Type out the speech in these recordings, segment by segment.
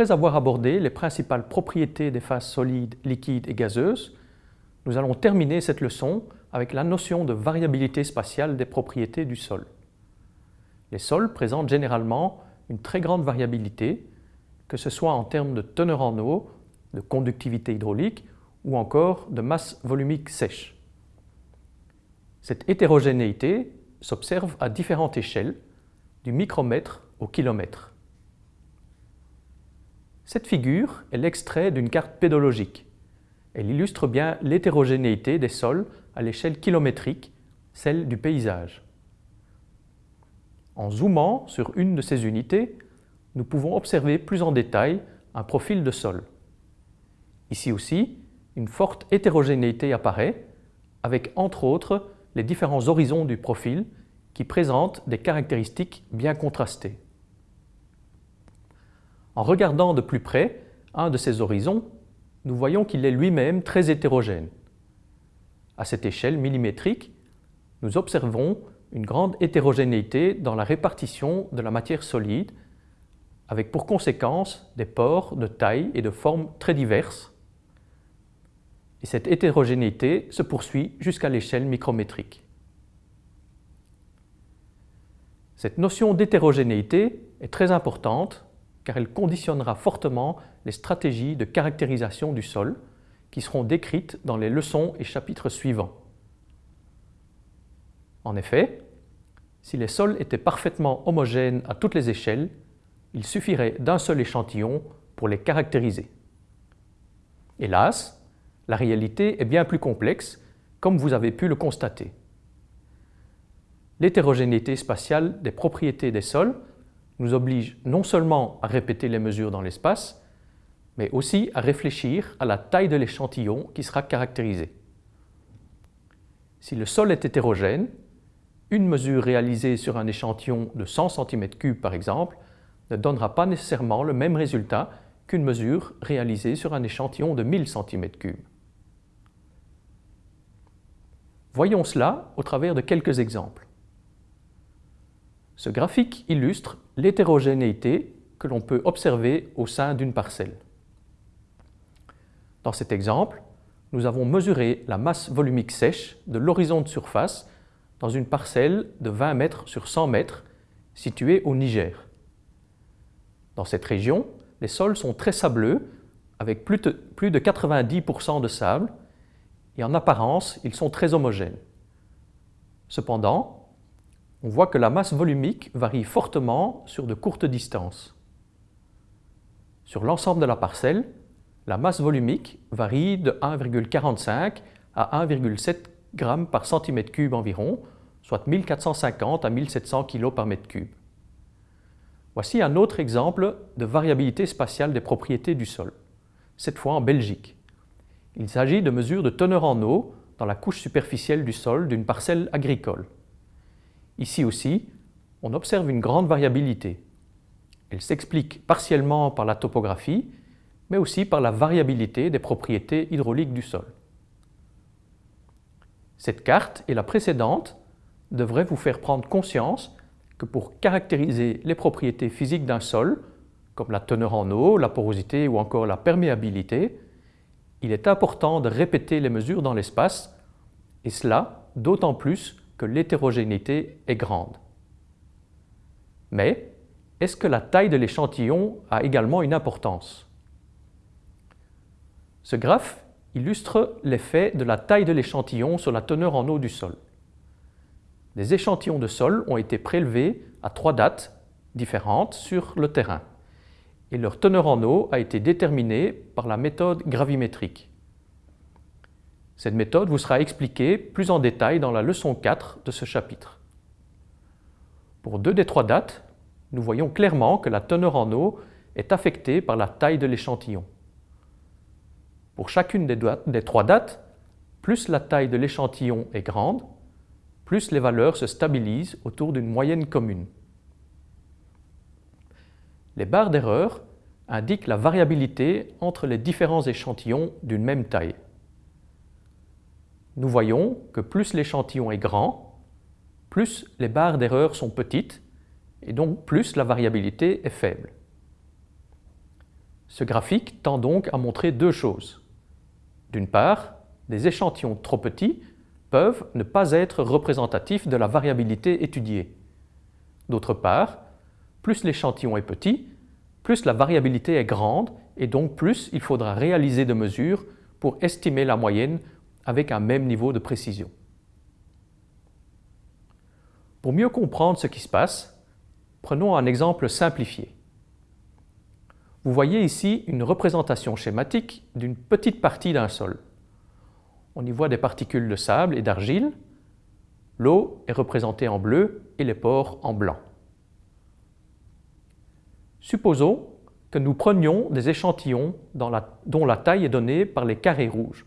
Après avoir abordé les principales propriétés des phases solides, liquides et gazeuses, nous allons terminer cette leçon avec la notion de variabilité spatiale des propriétés du sol. Les sols présentent généralement une très grande variabilité, que ce soit en termes de teneur en eau, de conductivité hydraulique ou encore de masse volumique sèche. Cette hétérogénéité s'observe à différentes échelles, du micromètre au kilomètre. Cette figure est l'extrait d'une carte pédologique. Elle illustre bien l'hétérogénéité des sols à l'échelle kilométrique, celle du paysage. En zoomant sur une de ces unités, nous pouvons observer plus en détail un profil de sol. Ici aussi, une forte hétérogénéité apparaît, avec entre autres les différents horizons du profil qui présentent des caractéristiques bien contrastées. En regardant de plus près un de ces horizons, nous voyons qu'il est lui-même très hétérogène. À cette échelle millimétrique, nous observons une grande hétérogénéité dans la répartition de la matière solide, avec pour conséquence des pores de taille et de forme très diverses. Et cette hétérogénéité se poursuit jusqu'à l'échelle micrométrique. Cette notion d'hétérogénéité est très importante car elle conditionnera fortement les stratégies de caractérisation du sol qui seront décrites dans les leçons et chapitres suivants. En effet, si les sols étaient parfaitement homogènes à toutes les échelles, il suffirait d'un seul échantillon pour les caractériser. Hélas, la réalité est bien plus complexe, comme vous avez pu le constater. L'hétérogénéité spatiale des propriétés des sols nous oblige non seulement à répéter les mesures dans l'espace, mais aussi à réfléchir à la taille de l'échantillon qui sera caractérisé. Si le sol est hétérogène, une mesure réalisée sur un échantillon de 100 cm3 par exemple ne donnera pas nécessairement le même résultat qu'une mesure réalisée sur un échantillon de 1000 cm3. Voyons cela au travers de quelques exemples. Ce graphique illustre l'hétérogénéité que l'on peut observer au sein d'une parcelle. Dans cet exemple, nous avons mesuré la masse volumique sèche de l'horizon de surface dans une parcelle de 20 mètres sur 100 mètres située au Niger. Dans cette région, les sols sont très sableux avec plus de, plus de 90% de sable et en apparence, ils sont très homogènes. Cependant, on voit que la masse volumique varie fortement sur de courtes distances. Sur l'ensemble de la parcelle, la masse volumique varie de 1,45 à 1,7 g par centimètre cube environ, soit 1450 à 1700 kg par mètre cube. Voici un autre exemple de variabilité spatiale des propriétés du sol, cette fois en Belgique. Il s'agit de mesures de teneur en eau dans la couche superficielle du sol d'une parcelle agricole. Ici aussi, on observe une grande variabilité. Elle s'explique partiellement par la topographie, mais aussi par la variabilité des propriétés hydrauliques du sol. Cette carte et la précédente devraient vous faire prendre conscience que pour caractériser les propriétés physiques d'un sol, comme la teneur en eau, la porosité ou encore la perméabilité, il est important de répéter les mesures dans l'espace, et cela d'autant plus l'hétérogénéité est grande. Mais est-ce que la taille de l'échantillon a également une importance? Ce graphe illustre l'effet de la taille de l'échantillon sur la teneur en eau du sol. Des échantillons de sol ont été prélevés à trois dates différentes sur le terrain et leur teneur en eau a été déterminée par la méthode gravimétrique. Cette méthode vous sera expliquée plus en détail dans la leçon 4 de ce chapitre. Pour deux des trois dates, nous voyons clairement que la teneur en eau est affectée par la taille de l'échantillon. Pour chacune des, trois dates, plus la taille de l'échantillon est grande, plus les valeurs se stabilisent autour d'une moyenne commune. Les barres d'erreur indiquent la variabilité entre les différents échantillons d'une même taille nous voyons que plus l'échantillon est grand, plus les barres d'erreur sont petites et donc plus la variabilité est faible. Ce graphique tend donc à montrer deux choses. D'une part, des échantillons trop petits peuvent ne pas être représentatifs de la variabilité étudiée. D'autre part, plus l'échantillon est petit, plus la variabilité est grande et donc plus il faudra réaliser de mesures pour estimer la moyenne avec un même niveau de précision. Pour mieux comprendre ce qui se passe, prenons un exemple simplifié. Vous voyez ici une représentation schématique d'une petite partie d'un sol. On y voit des particules de sable et d'argile. L'eau est représentée en bleu et les pores en blanc. Supposons que nous prenions des échantillons dont la taille est donnée par les carrés rouges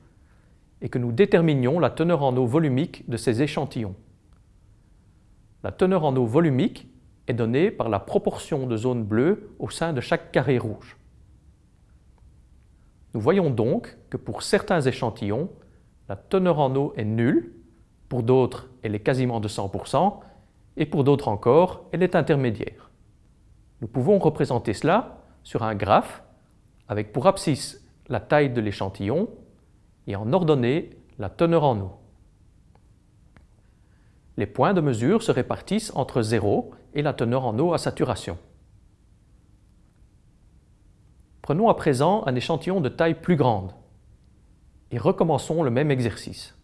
et que nous déterminions la teneur en eau volumique de ces échantillons. La teneur en eau volumique est donnée par la proportion de zones bleues au sein de chaque carré rouge. Nous voyons donc que pour certains échantillons, la teneur en eau est nulle, pour d'autres elle est quasiment de 100% et pour d'autres encore elle est intermédiaire. Nous pouvons représenter cela sur un graphe avec pour abscisse la taille de l'échantillon et en ordonnée la teneur en eau. Les points de mesure se répartissent entre 0 et la teneur en eau à saturation. Prenons à présent un échantillon de taille plus grande et recommençons le même exercice.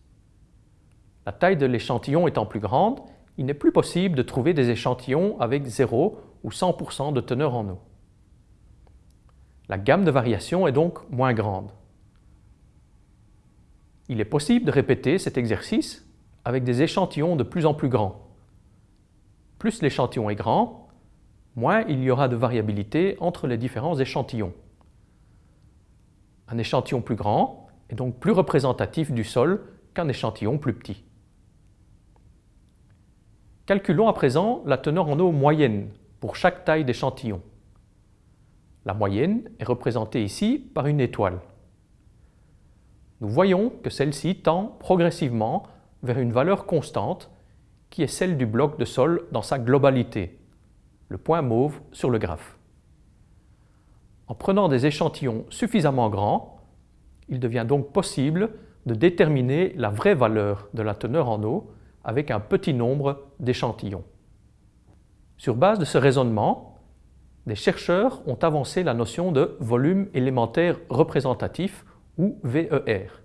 La taille de l'échantillon étant plus grande, il n'est plus possible de trouver des échantillons avec 0 ou 100% de teneur en eau. La gamme de variation est donc moins grande. Il est possible de répéter cet exercice avec des échantillons de plus en plus grands. Plus l'échantillon est grand, moins il y aura de variabilité entre les différents échantillons. Un échantillon plus grand est donc plus représentatif du sol qu'un échantillon plus petit. Calculons à présent la teneur en eau moyenne pour chaque taille d'échantillon. La moyenne est représentée ici par une étoile. Nous voyons que celle-ci tend progressivement vers une valeur constante qui est celle du bloc de sol dans sa globalité, le point mauve sur le graphe. En prenant des échantillons suffisamment grands, il devient donc possible de déterminer la vraie valeur de la teneur en eau avec un petit nombre d'échantillons. Sur base de ce raisonnement, des chercheurs ont avancé la notion de volume élémentaire représentatif ou VER.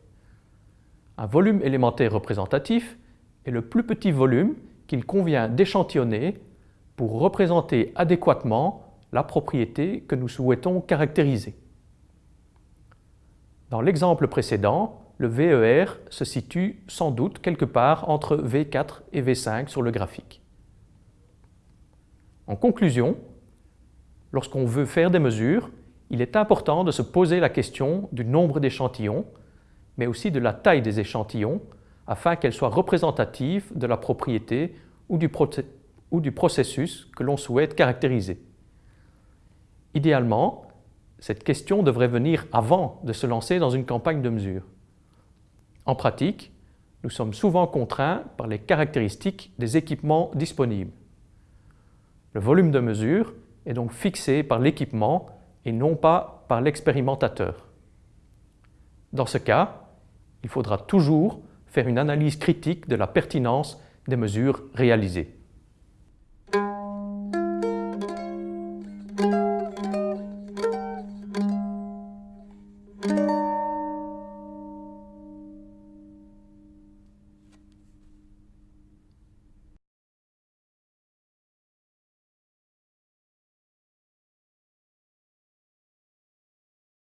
Un volume élémentaire représentatif est le plus petit volume qu'il convient d'échantillonner pour représenter adéquatement la propriété que nous souhaitons caractériser. Dans l'exemple précédent, le VER se situe sans doute quelque part entre V4 et V5 sur le graphique. En conclusion, lorsqu'on veut faire des mesures, il est important de se poser la question du nombre d'échantillons mais aussi de la taille des échantillons afin qu'elles soient représentatives de la propriété ou du, ou du processus que l'on souhaite caractériser. Idéalement, cette question devrait venir avant de se lancer dans une campagne de mesure. En pratique, nous sommes souvent contraints par les caractéristiques des équipements disponibles. Le volume de mesure est donc fixé par l'équipement et non pas par l'expérimentateur. Dans ce cas, il faudra toujours faire une analyse critique de la pertinence des mesures réalisées.